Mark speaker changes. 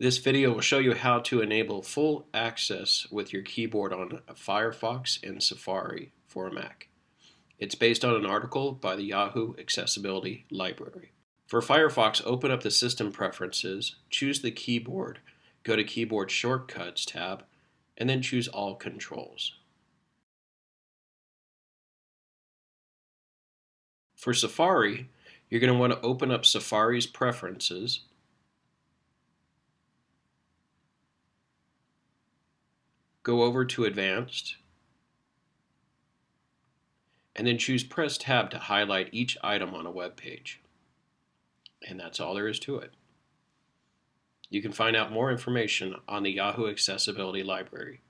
Speaker 1: This video will show you how to enable full access with your keyboard on Firefox and Safari for a Mac. It's based on an article by the Yahoo Accessibility Library. For Firefox, open up the System Preferences, choose the keyboard, go to Keyboard Shortcuts tab, and then choose All Controls. For Safari, you're going to want to open up Safari's Preferences, go over to Advanced, and then choose Press Tab to highlight each item on a web page. And that's all there is to it. You can find out more information on the Yahoo Accessibility Library.